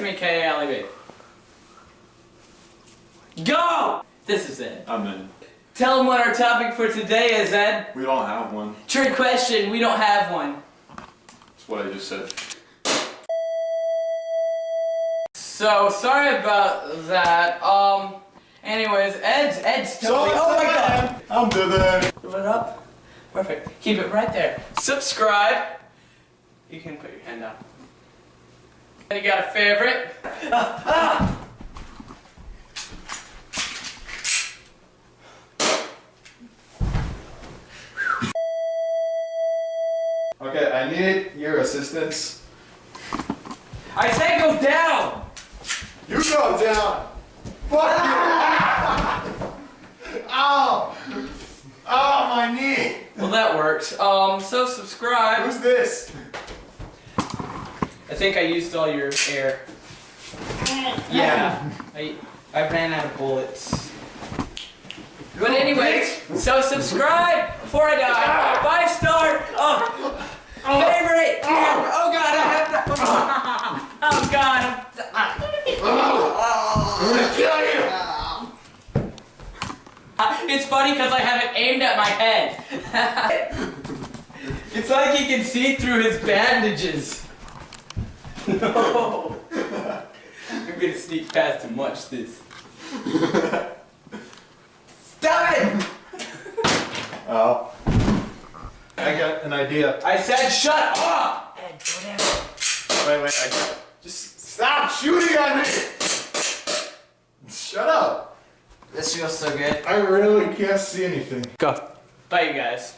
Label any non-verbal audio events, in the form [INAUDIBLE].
Text me K-A-L-E-B. Go! This is it. I'm in. Tell them what our topic for today is, Ed. We don't have one. Trick question, we don't have one. That's what I just said. So, sorry about that. Um, anyways, Ed's, Ed's totally- oh my god! I'm Dylan. Move it up. Perfect. Keep it right there. Subscribe. You can put your hand down. And you got a favorite? Okay, I need your assistance. I say go down! You go down. Fuck you. [LAUGHS] Ow. Oh, my knee. Well, that works. Um, so subscribe. Who's this? I think I used all your air. Yeah. I, I ran out of bullets. But anyway, so subscribe before I die. Five star. Oh, favorite. Oh god, I have to. [LAUGHS] Oh god. I'm gonna kill you. It's funny because I have it aimed at my head. [LAUGHS] it's like he can see through his bandages. [LAUGHS] No. I'm gonna sneak past and watch this. Stop it! [LAUGHS] Oh. I got an idea. I said shut up! Ed. Wait, wait, I got Just stop shooting at me. Shut up. This feels so good. I really can't see anything. Go. Bye, you guys.